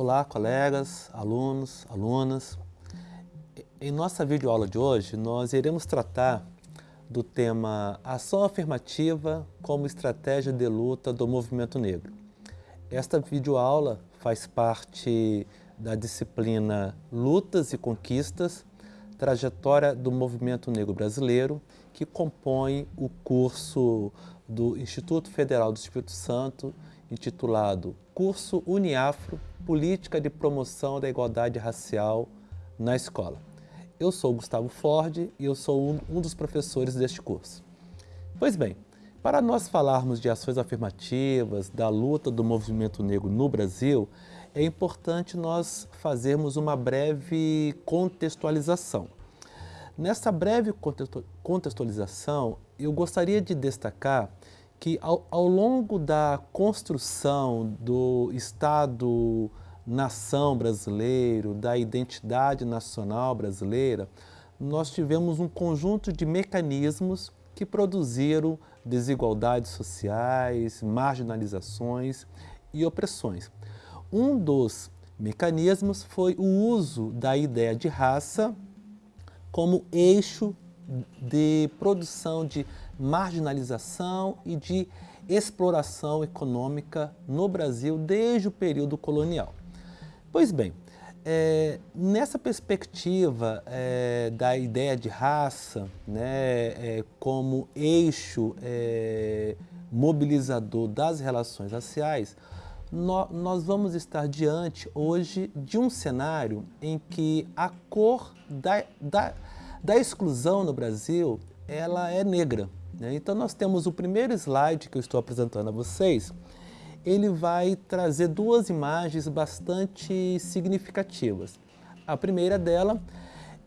Olá, colegas, alunos, alunas. Em nossa videoaula de hoje, nós iremos tratar do tema Ação Afirmativa como Estratégia de Luta do Movimento Negro. Esta videoaula faz parte da disciplina Lutas e Conquistas, Trajetória do Movimento Negro Brasileiro, que compõe o curso do Instituto Federal do Espírito Santo, intitulado Curso Uniafro, Política de Promoção da Igualdade Racial na Escola. Eu sou Gustavo Ford e eu sou um, um dos professores deste curso. Pois bem, para nós falarmos de ações afirmativas, da luta do movimento negro no Brasil, é importante nós fazermos uma breve contextualização. Nessa breve contextualização, eu gostaria de destacar que ao, ao longo da construção do Estado-nação brasileiro, da identidade nacional brasileira, nós tivemos um conjunto de mecanismos que produziram desigualdades sociais, marginalizações e opressões. Um dos mecanismos foi o uso da ideia de raça como eixo de produção de marginalização e de exploração econômica no Brasil desde o período colonial. Pois bem, é, nessa perspectiva é, da ideia de raça né, é, como eixo é, mobilizador das relações raciais, no, nós vamos estar diante hoje de um cenário em que a cor da, da, da exclusão no Brasil ela é negra. Né? Então nós temos o primeiro slide que eu estou apresentando a vocês, ele vai trazer duas imagens bastante significativas. A primeira dela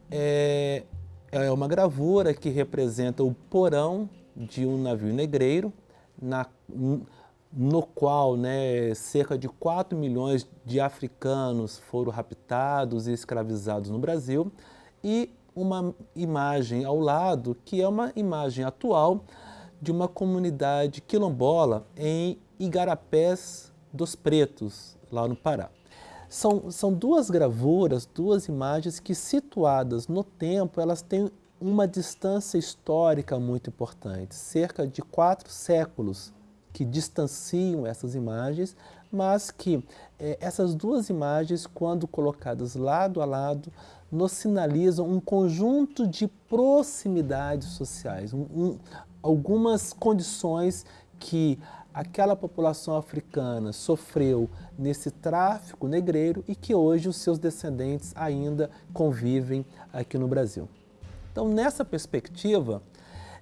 é, é uma gravura que representa o porão de um navio negreiro, na, no qual né, cerca de 4 milhões de africanos foram raptados e escravizados no Brasil, e uma imagem ao lado, que é uma imagem atual de uma comunidade quilombola em Igarapés dos Pretos, lá no Pará. São, são duas gravuras, duas imagens que situadas no tempo, elas têm uma distância histórica muito importante, cerca de quatro séculos que distanciam essas imagens, mas que é, essas duas imagens, quando colocadas lado a lado, nos sinalizam um conjunto de proximidades sociais, um, um, algumas condições que aquela população africana sofreu nesse tráfico negreiro e que hoje os seus descendentes ainda convivem aqui no Brasil. Então, nessa perspectiva,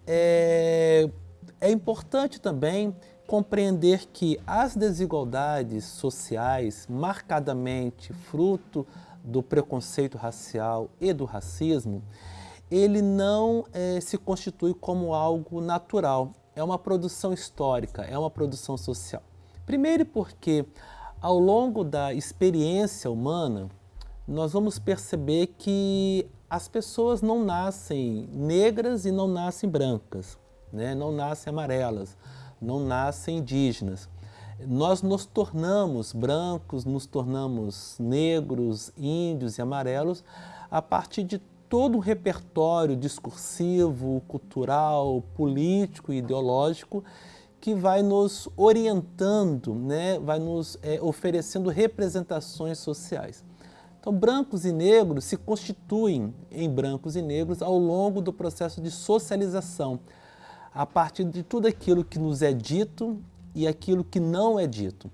é, é importante também compreender que as desigualdades sociais, marcadamente fruto do preconceito racial e do racismo, ele não é, se constitui como algo natural, é uma produção histórica, é uma produção social. Primeiro porque ao longo da experiência humana, nós vamos perceber que as pessoas não nascem negras e não nascem brancas, né? não nascem amarelas, não nascem indígenas. Nós nos tornamos brancos, nos tornamos negros, índios e amarelos a partir de todo um repertório discursivo, cultural, político e ideológico que vai nos orientando, né, vai nos é, oferecendo representações sociais. Então, brancos e negros se constituem em brancos e negros ao longo do processo de socialização, a partir de tudo aquilo que nos é dito e aquilo que não é dito.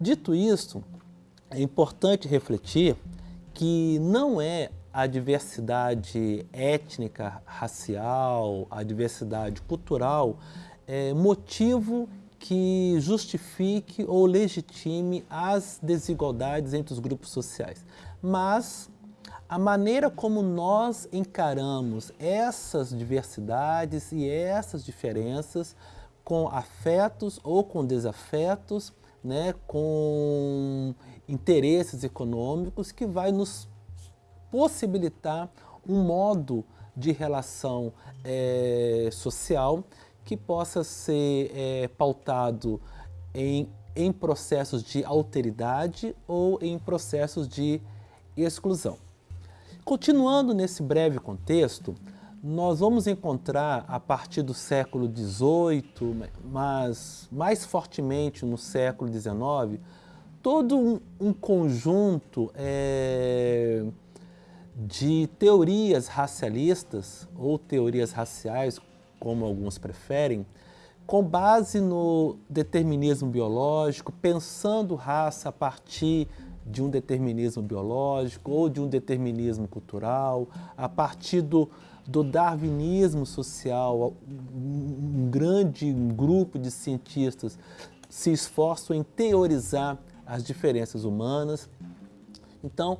Dito isso, é importante refletir que não é a diversidade étnica, racial, a diversidade cultural é motivo que justifique ou legitime as desigualdades entre os grupos sociais. Mas a maneira como nós encaramos essas diversidades e essas diferenças com afetos ou com desafetos, né, com interesses econômicos que vai nos possibilitar um modo de relação é, social que possa ser é, pautado em em processos de alteridade ou em processos de exclusão. Continuando nesse breve contexto, nós vamos encontrar a partir do século XVIII, mas mais fortemente no século XIX, todo um, conjunto é, de teorias racialistas ou teorias raciais, como alguns preferem, com base no determinismo biológico, pensando raça a partir de um determinismo biológico ou de um determinismo cultural, a partir do, do darwinismo social, um grande grupo de cientistas se esforçam em teorizar as diferenças humanas. Então,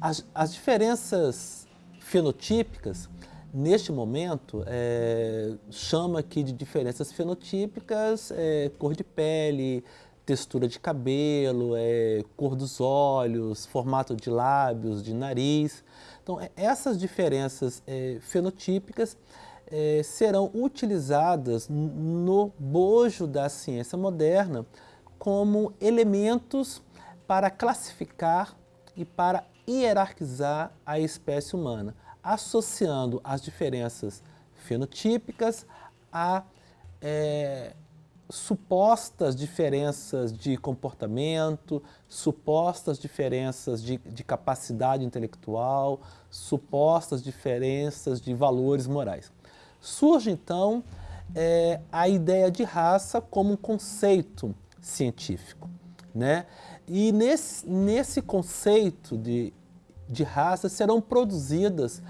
as, as diferenças fenotípicas, neste momento, é, chama aqui de diferenças fenotípicas é, cor de pele, textura de cabelo, é, cor dos olhos, formato de lábios, de nariz. Então, é, essas diferenças é, fenotípicas é, serão utilizadas no bojo da ciência moderna como elementos para classificar e para hierarquizar a espécie humana, associando as diferenças fenotípicas a é, supostas diferenças de comportamento, supostas diferenças de, de, capacidade intelectual, supostas diferenças de valores morais. Surge então é, a ideia de raça como um conceito científico. Né? E nesse, nesse conceito de, de raça serão produzidas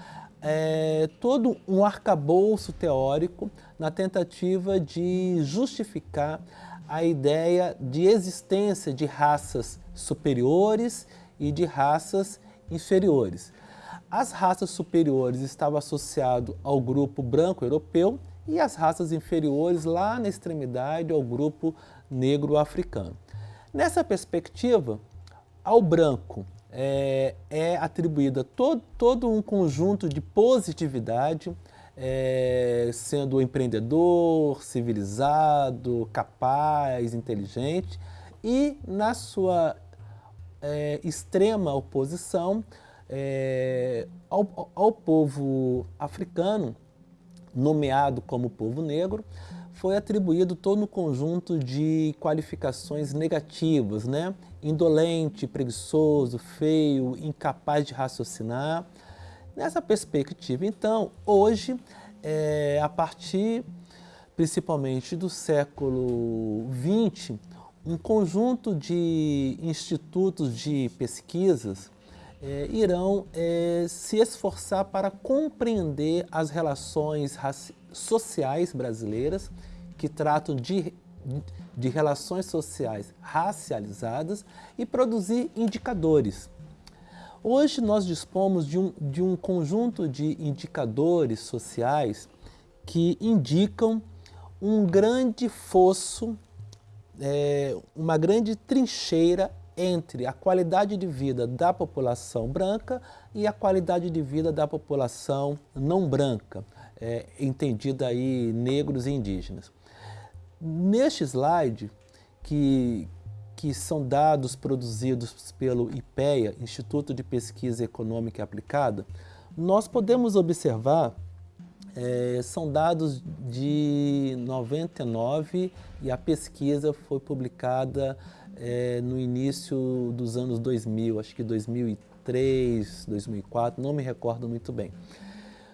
é, todo um arcabouço teórico na tentativa de justificar a ideia de existência de raças superiores e de raças inferiores. As raças superiores estavam associadas ao grupo branco europeu e as raças inferiores lá na extremidade ao grupo negro africano. Nessa perspectiva, ao branco é, é atribuída todo, todo um conjunto de positividade, é, sendo empreendedor, civilizado, capaz, inteligente, e na sua é, extrema oposição é, ao, ao povo africano, nomeado como povo negro, foi atribuído todo um conjunto de qualificações negativas, né? Indolente, preguiçoso, feio, incapaz de raciocinar. Nessa perspectiva, então, hoje, é, a partir principalmente do século XX, um conjunto de institutos de pesquisas é, irão é, se esforçar para compreender as relações sociais brasileiras que tratam de, de relações sociais racializadas e produzir indicadores. Hoje nós dispomos de um, de um conjunto de indicadores sociais que indicam um grande fosso, é, uma grande trincheira entre a qualidade de vida da população branca e a qualidade de vida da população não branca, é, entendida aí negros e indígenas. Neste slide, que, que são dados produzidos pelo IPEA, Instituto de Pesquisa Econômica Aplicada, nós podemos observar, é, são dados de 99 e a pesquisa foi publicada é, no início dos anos 2000, acho que 2003, 2004, não me recordo muito bem.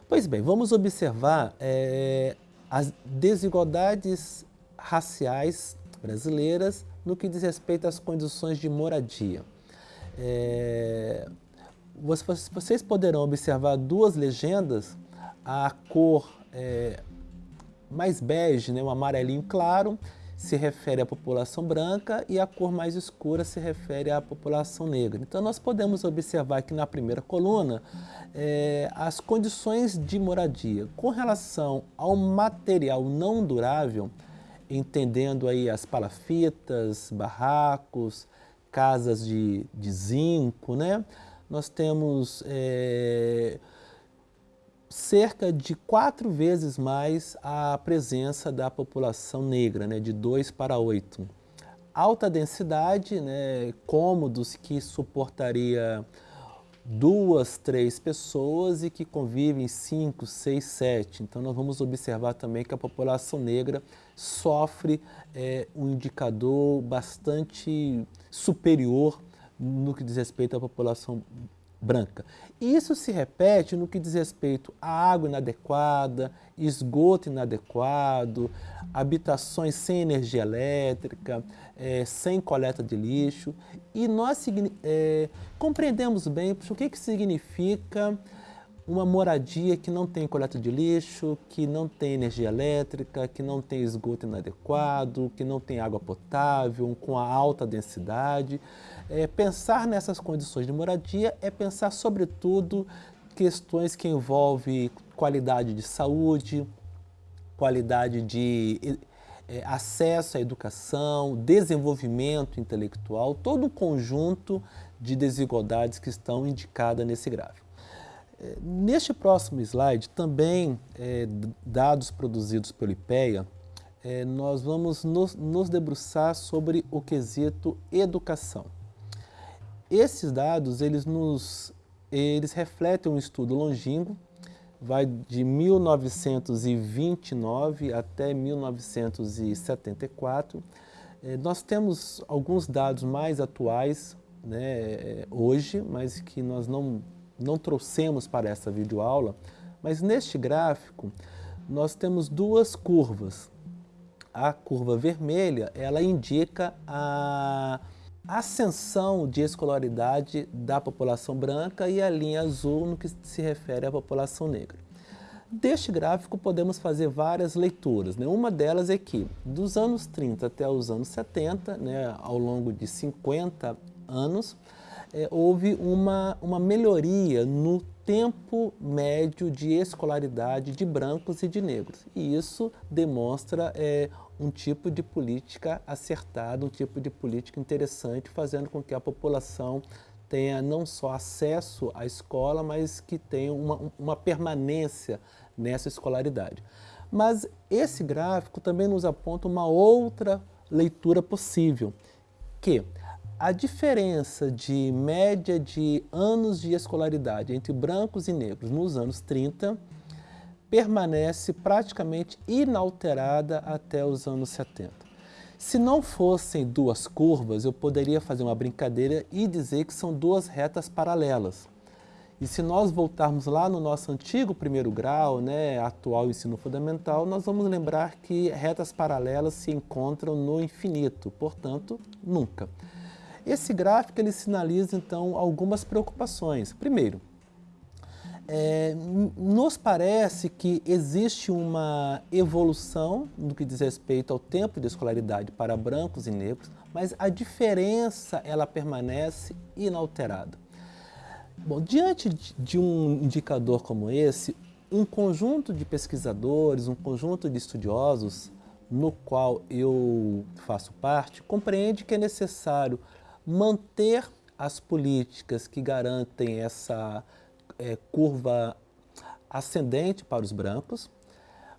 Pois bem, vamos observar é, as desigualdades raciais brasileiras no que diz respeito às condições de moradia. É, vocês poderão observar duas legendas, a cor é, mais bege, né, um amarelinho claro, se refere à população branca e a cor mais escura se refere à população negra. Então nós podemos observar aqui na primeira coluna é, as condições de moradia. Com relação ao material não durável, entendendo aí as palafitas, barracos, casas de, de zinco, né? Nós temos é, cerca de quatro vezes mais a presença da população negra, né, de 2 para 8. alta densidade, né, cômodos que suportaria duas, três pessoas e que convivem cinco, seis, sete. Então nós vamos observar também que a população negra sofre é, um indicador bastante superior no que diz respeito à população branca. Isso se repete no que diz respeito à água inadequada, esgoto inadequado, habitações sem energia elétrica, é, sem coleta de lixo. E nós é, compreendemos bem o que, que significa uma moradia que não tem coleta de lixo, que não tem energia elétrica, que não tem esgoto inadequado, que não tem água potável, com a alta densidade. É, pensar nessas condições de moradia é pensar, sobretudo, questões que envolvem qualidade de saúde, qualidade de é, acesso à educação, desenvolvimento intelectual, todo um conjunto de desigualdades que estão indicadas nesse gráfico. Neste próximo slide, também é, dados produzidos pelo IPEA, é, nós vamos nos, nos, debruçar sobre o quesito educação. Esses dados, eles, nos, eles refletem um estudo longínquo, vai de 1929 até 1974. É, nós temos alguns dados mais atuais né, hoje, mas que nós não não trouxemos para essa videoaula, mas neste gráfico nós temos duas curvas. A curva vermelha, ela indica a ascensão de escolaridade da população branca e a linha azul no que se refere à população negra. Deste gráfico podemos fazer várias leituras. Né? Uma delas é que dos anos 30 até os anos 70, né, ao longo de 50 anos, é, houve uma, uma melhoria no tempo médio de escolaridade de brancos e de negros. E isso demonstra é, um tipo de política acertada, um tipo de política interessante, fazendo com que a população tenha não só acesso à escola, mas que tenha uma, uma permanência nessa escolaridade. Mas esse gráfico também nos aponta uma outra leitura possível, que a diferença de média de anos de escolaridade entre brancos e negros nos anos 30 permanece praticamente inalterada até os anos 70. Se não fossem duas curvas, eu poderia fazer uma brincadeira e dizer que são duas retas paralelas. E se nós voltarmos lá no nosso antigo primeiro grau, né, atual ensino fundamental, nós vamos lembrar que retas paralelas se encontram no infinito, portanto, nunca. Esse gráfico ele sinaliza então algumas preocupações. Primeiro, é, nos parece que existe uma evolução no que diz respeito ao tempo de escolaridade para brancos e negros, mas a diferença ela permanece inalterada. Bom, diante de um indicador como esse, um conjunto de pesquisadores, um conjunto de estudiosos, no qual eu faço parte, compreende que é necessário manter as políticas que garantem essa é, curva ascendente para os brancos,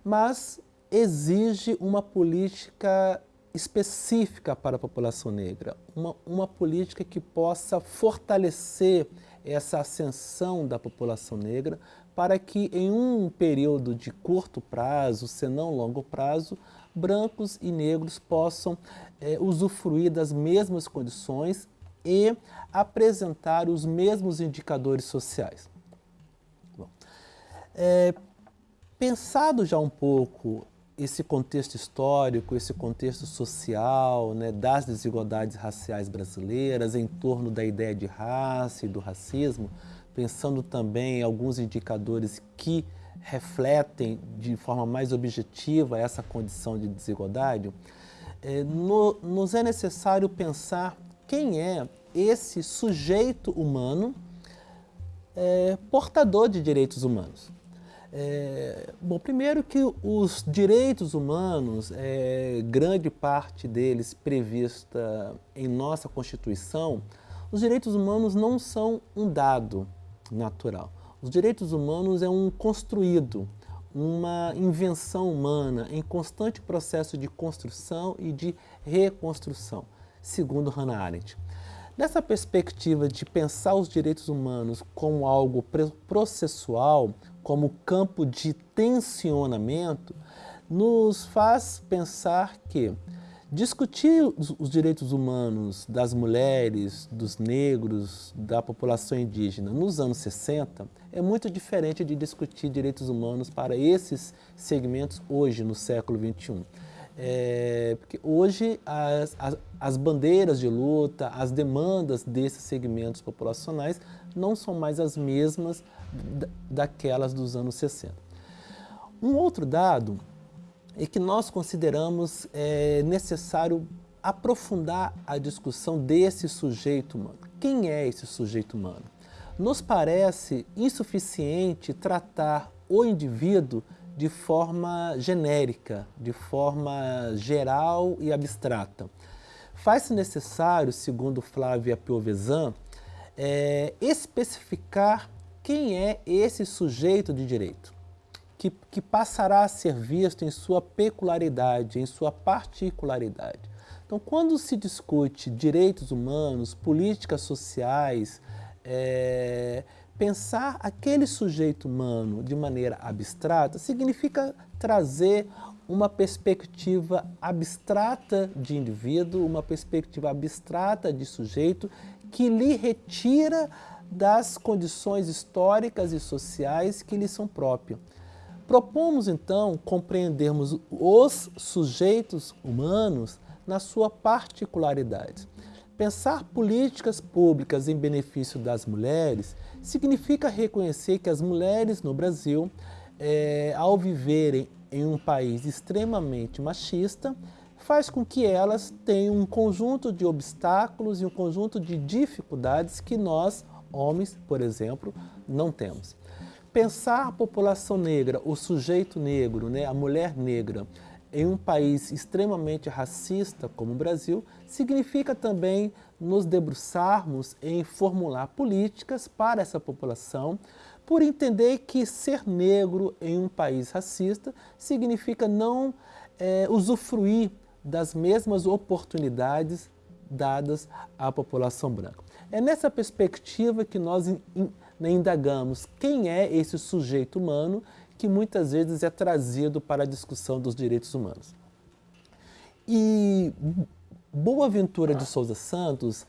mas exige uma política específica para a população negra, uma, uma política que possa fortalecer essa ascensão da população negra para que em um período de curto prazo, se não longo prazo, brancos e negros possam é, usufruir das mesmas condições e apresentar os mesmos indicadores sociais. Bom, é, pensado já um pouco esse contexto histórico, esse contexto social, né, das desigualdades raciais brasileiras, em torno da ideia de raça e do racismo, pensando também em alguns indicadores que refletem de forma mais objetiva essa condição de desigualdade, é, no, nos é necessário pensar quem é esse sujeito humano é, portador de direitos humanos. É, bom, primeiro que os direitos humanos, é, grande parte deles prevista em nossa Constituição, os direitos humanos não são um dado natural. Os direitos humanos é um construído, uma invenção humana em constante processo de construção e de reconstrução. segundo Hannah Arendt. Nessa perspectiva de pensar os direitos humanos como algo processual, como campo de tensionamento, nos faz pensar que discutir os direitos humanos das mulheres, dos negros, da população indígena nos anos 60 é muito diferente de discutir direitos humanos para esses segmentos hoje, no século XXI. É, porque hoje as, as, as, bandeiras de luta, as demandas desses segmentos populacionais não são mais as mesmas daquelas dos anos 60. Um outro dado é que nós consideramos é, necessário aprofundar a discussão desse sujeito humano. Quem é esse sujeito humano? Nos parece insuficiente tratar o indivíduo de forma genérica, de forma geral e abstrata. Faz-se necessário, segundo Flávia Piovesan, é, especificar quem é esse sujeito de direito, que, que passará a ser visto em sua peculiaridade, em sua particularidade. Então, quando se discute direitos humanos, políticas sociais, é, Pensar aquele sujeito humano de maneira abstrata significa trazer uma perspectiva abstrata de indivíduo, uma perspectiva abstrata de sujeito que lhe retira das condições históricas e sociais que lhe são próprias. Propomos, então, compreendermos os sujeitos humanos na sua particularidade. Pensar políticas públicas em benefício das mulheres significa reconhecer que as mulheres no Brasil, é, ao viverem em um país extremamente machista, faz com que elas tenham um conjunto de obstáculos e um conjunto de dificuldades que nós, homens, por exemplo, não temos. Pensar a população negra, o sujeito negro, né, a mulher negra, em um país extremamente racista como o Brasil, significa também nos debruçarmos em formular políticas para essa população, por entender que ser negro em um país racista significa não é, usufruir das mesmas oportunidades dadas à população branca. É nessa perspectiva que nós indagamos quem é esse sujeito humano que muitas vezes é trazido para a discussão dos direitos humanos. E Boaventura de Souza Santos,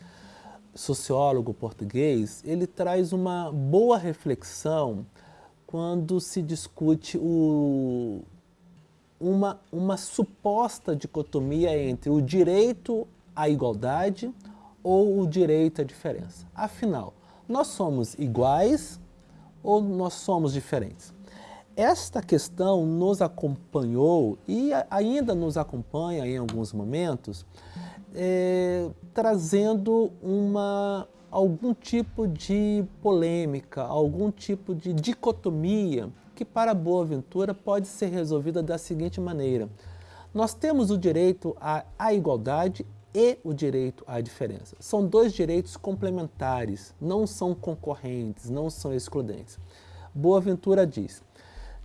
sociólogo português, ele traz uma boa reflexão quando se discute o, uma, uma suposta dicotomia entre o direito à igualdade ou o direito à diferença. Afinal, nós somos iguais ou nós somos diferentes? Esta questão nos acompanhou e ainda nos acompanha em alguns momentos, é, trazendo uma, algum tipo de polêmica, algum tipo de dicotomia que para Boaventura pode ser resolvida da seguinte maneira. Nós temos o direito à, à igualdade e o direito à diferença. São dois direitos complementares, não são concorrentes, não são excludentes. Boaventura diz,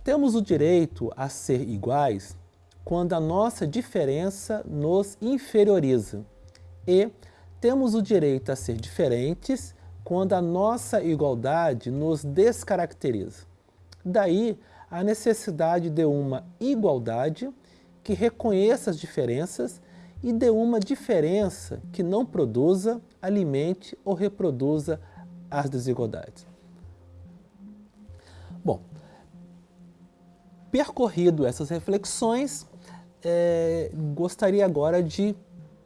temos o direito a ser iguais quando a nossa diferença nos inferioriza e temos o direito a ser diferentes quando a nossa igualdade nos descaracteriza. Daí a necessidade de uma igualdade que reconheça as diferenças e de uma diferença que não produza, alimente ou reproduza as desigualdades. Percorrido essas reflexões, é, gostaria agora de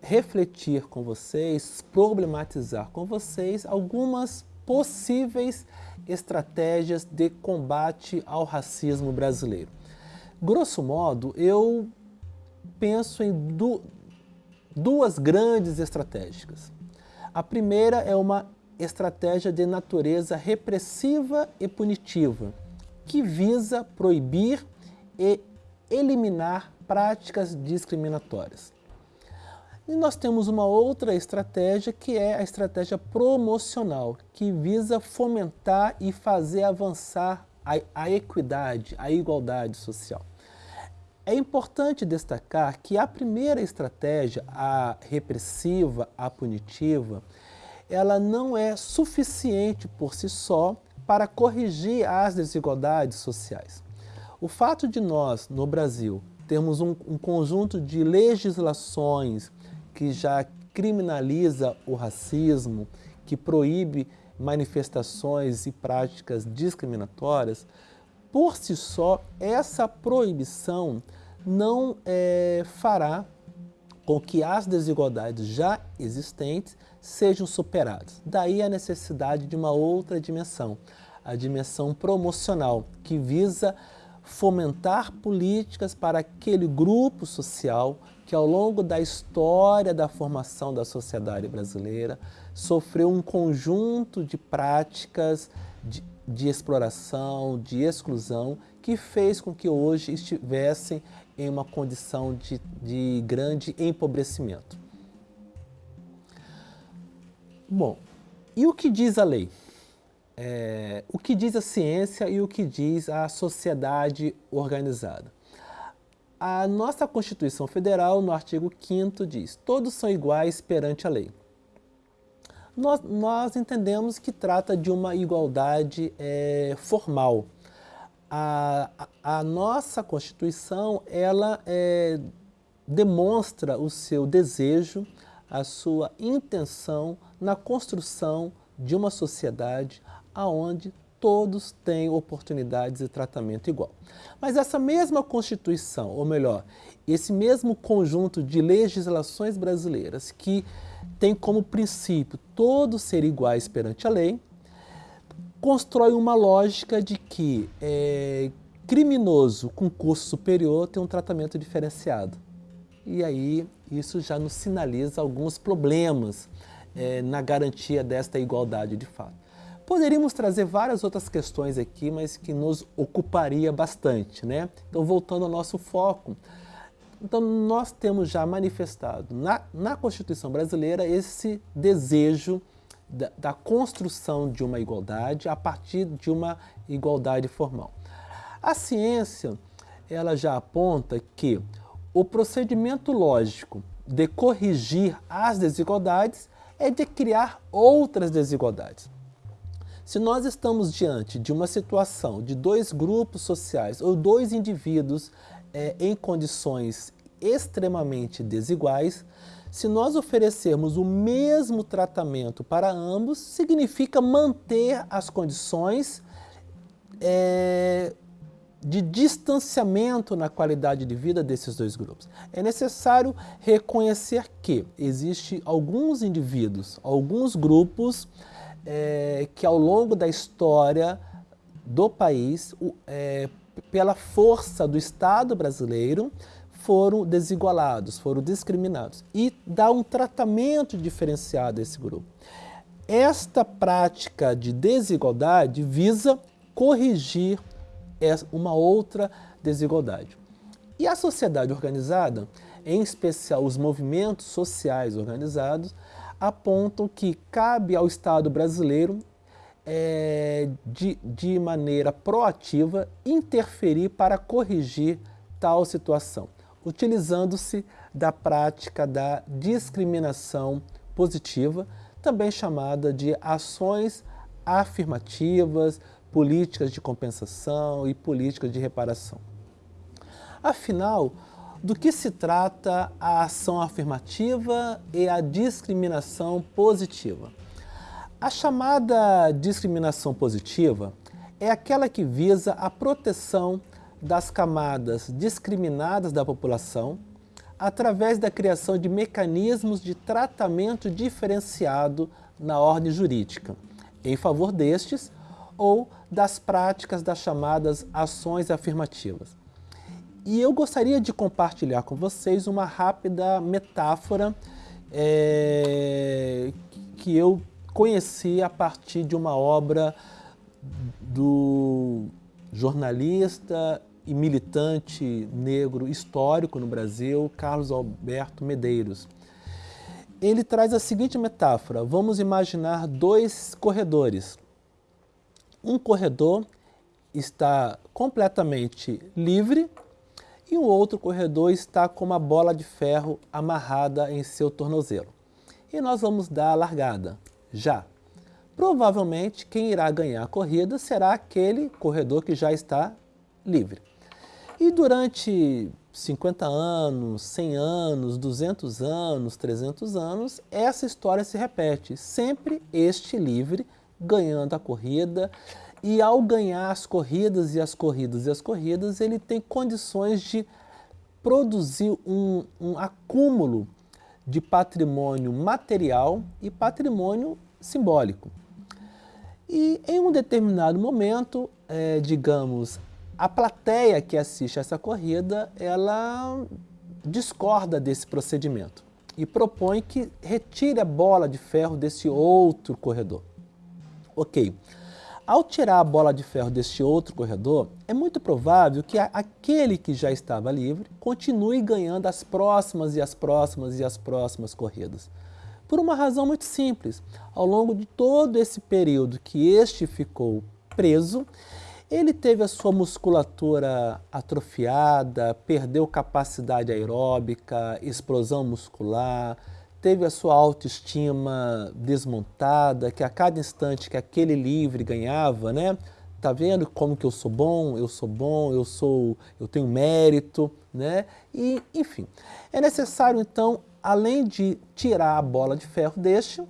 refletir com vocês, problematizar com vocês algumas possíveis estratégias de combate ao racismo brasileiro. Grosso modo, eu penso em du duas grandes estratégias. A primeira é uma estratégia de natureza repressiva e punitiva, que visa proibir e eliminar práticas discriminatórias. E nós temos uma outra estratégia que é a estratégia promocional, que visa fomentar e fazer avançar a, a equidade, a igualdade social. É importante destacar que a primeira estratégia, a repressiva, a punitiva, ela não é suficiente por si só para corrigir as desigualdades sociais. O fato de nós, no Brasil, termos um, um conjunto de legislações que já criminaliza o racismo, que proíbe manifestações e práticas discriminatórias, por si só, essa proibição não é, fará com que as desigualdades já existentes sejam superadas. Daí a necessidade de uma outra dimensão, a dimensão promocional, que visa fomentar políticas para aquele grupo social que ao longo da história da formação da sociedade brasileira sofreu um conjunto de práticas de, de exploração, de exclusão, que fez com que hoje estivessem em uma condição de, de grande empobrecimento. Bom, e o que diz a lei? É, o que diz a ciência e o que diz a sociedade organizada? A nossa Constituição Federal, no artigo 5 diz todos são iguais perante a lei. Nós, nós entendemos que trata de uma igualdade é, formal. A, a, a, nossa Constituição, ela é, demonstra o seu desejo, a sua intenção na construção de uma sociedade aonde todos têm oportunidades e tratamento igual. Mas essa mesma Constituição, ou melhor, esse mesmo conjunto de legislações brasileiras que tem como princípio todos ser iguais perante a lei, constrói uma lógica de que é, criminoso com curso superior tem um tratamento diferenciado. E aí isso já nos sinaliza alguns problemas é, na garantia desta igualdade de fato. Poderíamos trazer várias outras questões aqui, mas que nos ocuparia bastante, né? Então, voltando ao nosso foco, então nós temos já manifestado na, na Constituição brasileira esse desejo da, da, construção de uma igualdade a partir de uma igualdade formal. A ciência, ela já aponta que o procedimento lógico de corrigir as desigualdades é de criar outras desigualdades. Se nós estamos diante de uma situação de dois grupos sociais ou dois indivíduos é, em condições extremamente desiguais, se nós oferecermos o mesmo tratamento para ambos, significa manter as condições é, de distanciamento na qualidade de vida desses dois grupos. É necessário reconhecer que existem alguns indivíduos, alguns grupos é, que ao longo da história do país, é, pela força do Estado brasileiro, foram desigualados, foram discriminados e dá um tratamento diferenciado a esse grupo. Esta prática de desigualdade visa corrigir uma outra desigualdade. E a sociedade organizada, em especial os movimentos sociais organizados, apontam que cabe ao Estado brasileiro, é, de, de maneira proativa, interferir para corrigir tal situação, utilizando-se da prática da discriminação positiva, também chamada de ações afirmativas, políticas de compensação e políticas de reparação. Afinal, do que se trata a ação afirmativa e a discriminação positiva? A chamada discriminação positiva é aquela que visa a proteção das camadas discriminadas da população através da criação de mecanismos de tratamento diferenciado na ordem jurídica, em favor destes ou das práticas das chamadas ações afirmativas. E eu gostaria de compartilhar com vocês uma rápida metáfora é, que eu conheci a partir de uma obra do jornalista e militante negro histórico no Brasil, Carlos Alberto Medeiros. Ele traz a seguinte metáfora, vamos imaginar dois corredores. Um corredor está completamente livre e o outro corredor está com uma bola de ferro amarrada em seu tornozelo. E nós vamos dar a largada, já. Provavelmente quem irá ganhar a corrida será aquele corredor que já está livre. E durante 50 anos, 100 anos, 200 anos, 300 anos, essa história se repete. Sempre este livre ganhando a corrida e ao ganhar as corridas e as corridas e as corridas, ele tem condições de produzir um, um acúmulo de patrimônio material e patrimônio simbólico. E em um determinado momento, é, digamos, a plateia que assiste essa corrida, ela discorda desse procedimento e propõe que retire a bola de ferro desse outro corredor. Ok, ao tirar a bola de ferro deste outro corredor, é muito provável que aquele que já estava livre continue ganhando as próximas e as próximas e as próximas corridas. Por uma razão muito simples, ao longo de todo esse período que este ficou preso, ele teve a sua musculatura atrofiada, perdeu capacidade aeróbica, explosão muscular, teve a sua autoestima desmontada, que a cada instante que aquele livre ganhava, né? Tá vendo como que eu sou bom, eu sou bom, eu sou, eu tenho mérito, né? E, enfim, é necessário então, além de tirar a bola de ferro deste,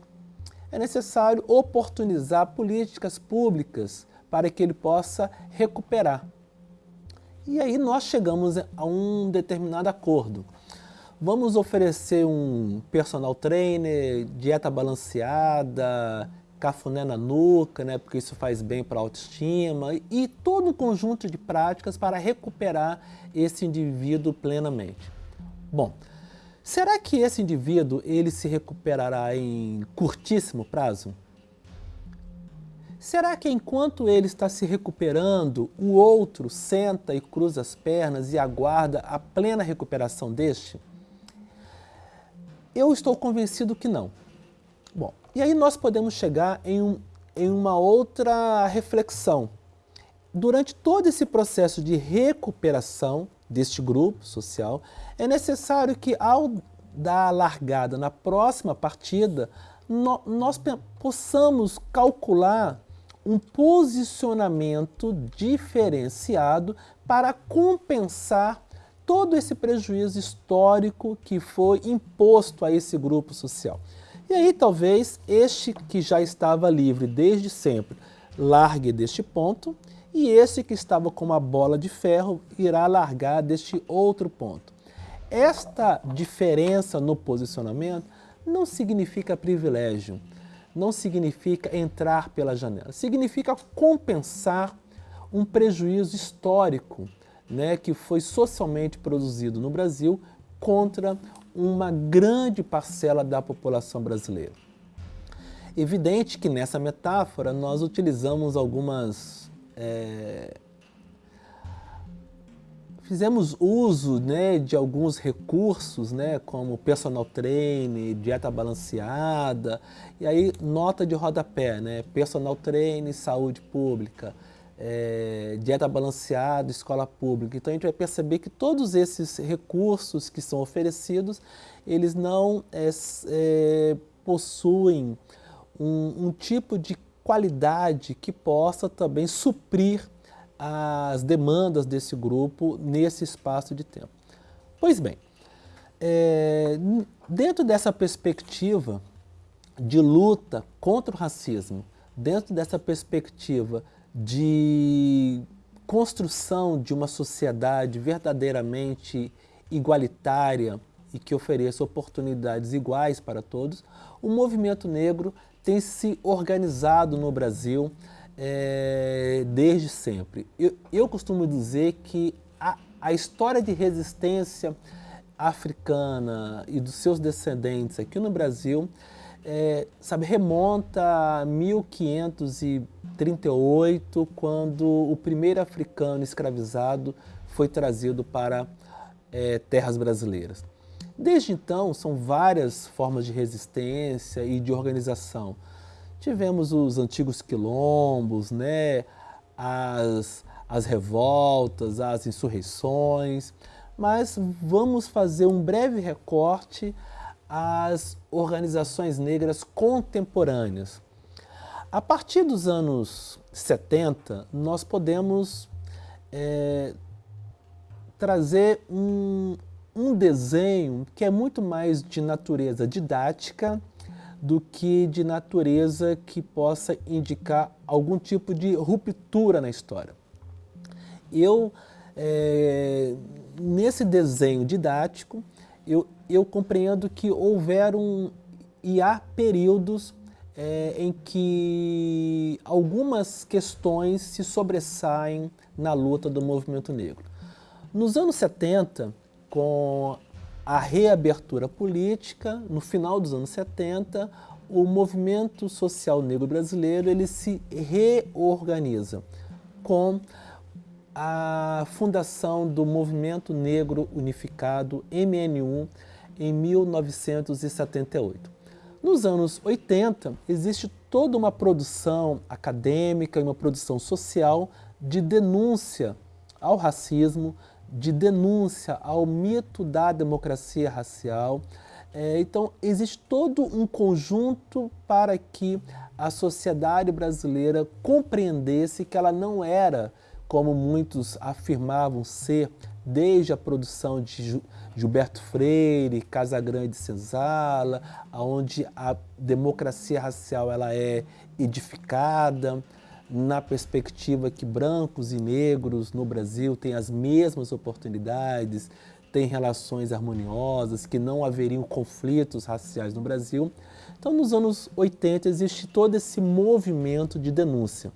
é necessário oportunizar políticas públicas para que ele possa recuperar. E aí nós chegamos a um determinado acordo. Vamos oferecer um personal trainer, dieta balanceada, cafuné na nuca, né, porque isso faz bem para a autoestima, e todo um conjunto de práticas para recuperar esse indivíduo plenamente. Bom, será que esse indivíduo ele se recuperará em curtíssimo prazo? Será que enquanto ele está se recuperando, o outro senta e cruza as pernas e aguarda a plena recuperação deste? Eu estou convencido que não. Bom, e aí nós podemos chegar em, um, em uma outra reflexão. Durante todo esse processo de recuperação deste grupo social, é necessário que ao dar a largada na próxima partida, no, nós possamos calcular um posicionamento diferenciado para compensar todo esse prejuízo histórico que foi imposto a esse grupo social. E aí talvez este que já estava livre desde sempre largue deste ponto e esse que estava com uma bola de ferro irá largar deste outro ponto. Esta diferença no posicionamento não significa privilégio, não significa entrar pela janela, significa compensar um prejuízo histórico né, que foi socialmente produzido no Brasil contra uma grande parcela da população brasileira. Evidente que nessa metáfora nós utilizamos algumas... É, fizemos uso né, de alguns recursos, né, como personal trainer, dieta balanceada, e aí nota de rodapé, né, personal trainer, saúde pública, é, dieta balanceada, escola pública. Então a gente vai perceber que todos esses recursos que são oferecidos, eles não é, é, possuem um, um tipo de qualidade que possa também suprir as demandas desse grupo nesse espaço de tempo. Pois bem, é, dentro dessa perspectiva de luta contra o racismo, dentro dessa perspectiva de construção de uma sociedade verdadeiramente igualitária e que ofereça oportunidades iguais para todos, o movimento negro tem se organizado no Brasil é, desde sempre. Eu, eu, costumo dizer que a, a história de resistência africana e dos seus descendentes aqui no Brasil é, sabe, remonta a 1538, quando o primeiro africano escravizado foi trazido para é, terras brasileiras. Desde então, são várias formas de resistência e de organização. Tivemos os antigos quilombos, né, as, as revoltas, as insurreições, mas vamos fazer um breve recorte às organizações negras contemporâneas. A partir dos anos 70, nós podemos é, trazer um, um desenho que é muito mais de natureza didática do que de natureza que possa indicar algum tipo de ruptura na história. Eu, é, nesse desenho didático, eu, eu compreendo que houveram e há períodos é, em que algumas questões se sobressaem na luta do movimento negro. Nos anos 70, com a reabertura política, no final dos anos 70, o movimento social negro brasileiro ele se reorganiza com a fundação do Movimento Negro Unificado, MNU, em 1978. Nos anos 80, existe toda uma produção acadêmica e uma produção social de denúncia ao racismo, de denúncia ao mito da democracia racial. É, então, existe todo um conjunto para que a sociedade brasileira compreendesse que ela não era como muitos afirmavam ser desde a produção de Gilberto Freire, Casagrande Senzala, onde a democracia racial ela é edificada na perspectiva que brancos e negros no Brasil têm as mesmas oportunidades, têm relações harmoniosas, que não haveriam conflitos raciais no Brasil. Então, nos anos 80, existe todo esse movimento de denúncia.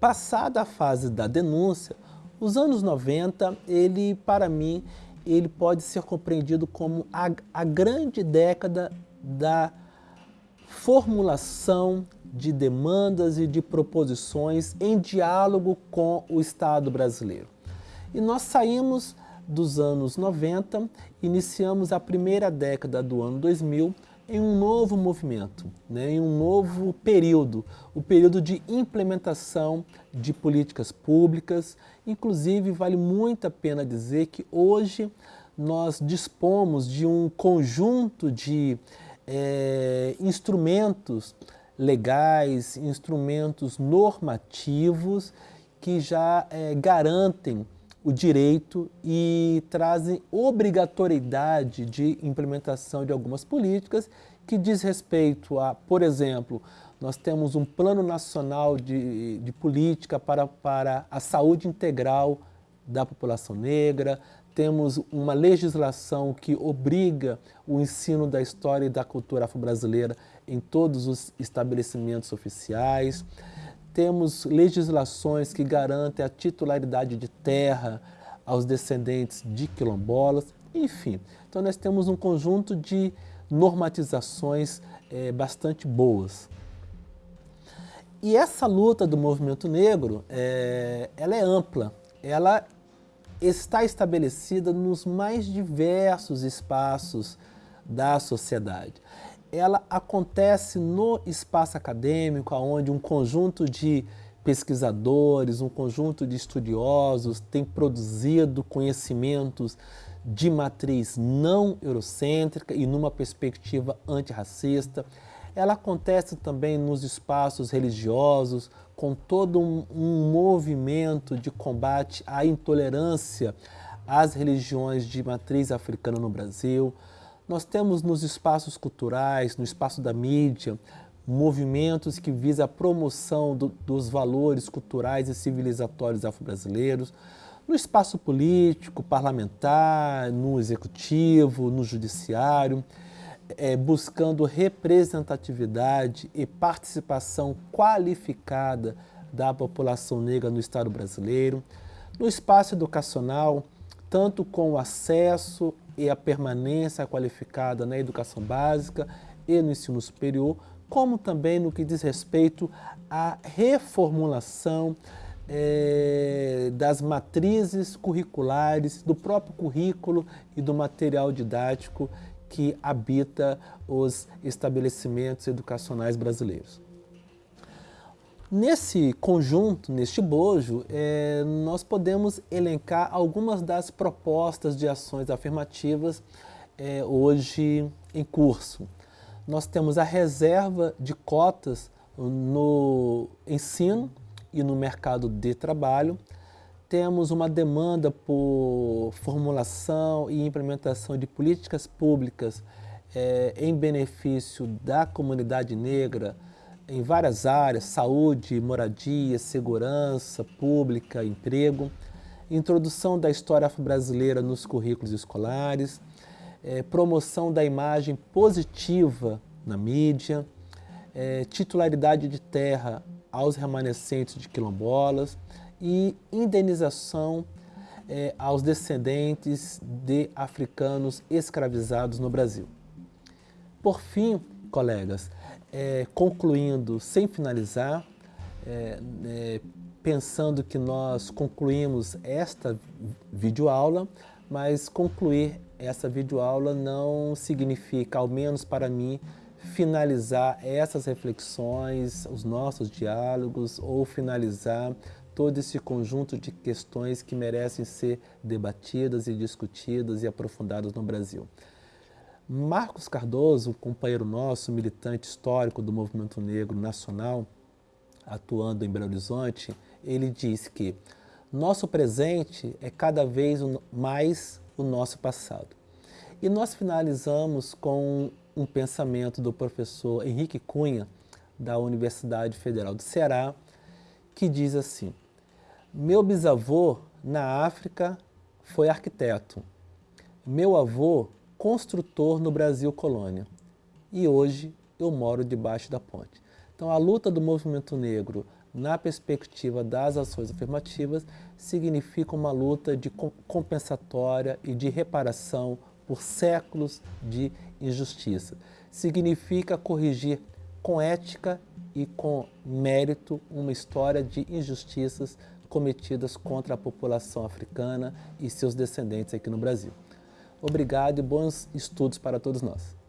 Passada a fase da denúncia, os anos 90, ele, para mim, ele pode ser compreendido como a, a grande década da formulação de demandas e de proposições em diálogo com o Estado brasileiro. E nós saímos dos anos 90, iniciamos a primeira década do ano 2000 em um novo movimento, né, em um novo período, o período de implementação de políticas públicas. Inclusive, vale muito a pena dizer que hoje nós dispomos de um conjunto de é, instrumentos legais, instrumentos normativos que já é, garantem o direito e trazem obrigatoriedade de implementação de algumas políticas que diz respeito a, por exemplo, nós temos um plano nacional de, de política para, para a saúde integral da população negra, temos uma legislação que obriga o ensino da história e da cultura afro-brasileira em todos os estabelecimentos oficiais, temos legislações que garantem a titularidade de terra aos descendentes de quilombolas, enfim. Então nós temos um conjunto de normatizações é, bastante boas. E essa luta do movimento negro, é, ela é ampla, ela está estabelecida nos mais diversos espaços da sociedade ela acontece no espaço acadêmico, onde um conjunto de pesquisadores, um conjunto de estudiosos tem produzido conhecimentos de matriz não eurocêntrica e numa perspectiva antirracista. Ela acontece também nos espaços religiosos, com todo um, um movimento de combate à intolerância às religiões de matriz africana no Brasil. Nós temos nos espaços culturais, no espaço da mídia, movimentos que visam a promoção do, dos valores culturais e civilizatórios afro-brasileiros, no espaço político, parlamentar, no executivo, no judiciário, é, buscando representatividade e participação qualificada da população negra no Estado brasileiro, no espaço educacional, tanto com o acesso e a permanência qualificada na educação básica e no ensino superior, como também no que diz respeito à reformulação é, das matrizes curriculares, do próprio currículo e do material didático que habita os estabelecimentos educacionais brasileiros. Nesse conjunto, neste bojo, é, nós podemos elencar algumas das propostas de ações afirmativas é, hoje em curso. Nós temos a reserva de cotas no ensino e no mercado de trabalho, temos uma demanda por formulação e implementação de políticas públicas é, em benefício da comunidade negra em várias áreas, saúde, moradia, segurança pública, emprego, introdução da história afro-brasileira nos currículos escolares, é, promoção da imagem positiva na mídia, é, titularidade de terra aos remanescentes de quilombolas, e indenização é, aos descendentes de africanos escravizados no Brasil. Por fim, colegas, é, concluindo, sem finalizar, é, pensando que nós concluímos esta videoaula, mas concluir essa videoaula não significa, ao menos para mim, finalizar essas reflexões, os nossos diálogos, ou finalizar todo esse conjunto de questões que merecem ser debatidas e discutidas e aprofundadas no Brasil. Marcos Cardoso, um companheiro nosso, militante histórico do movimento negro nacional, atuando em Belo Horizonte, ele diz que nosso presente é cada vez mais o nosso passado. E nós finalizamos com um pensamento do professor Henrique Cunha, da Universidade Federal do Ceará, que diz assim, meu bisavô, na África, foi arquiteto. Meu avô, construtor no Brasil colônia. E hoje eu moro debaixo da ponte. Então a luta do movimento negro na perspectiva das ações afirmativas significa uma luta de compensatória e de reparação por séculos de injustiça. Significa corrigir com ética e com mérito uma história de injustiças cometidas contra a população africana e seus descendentes aqui no Brasil. Obrigado e bons estudos para todos nós.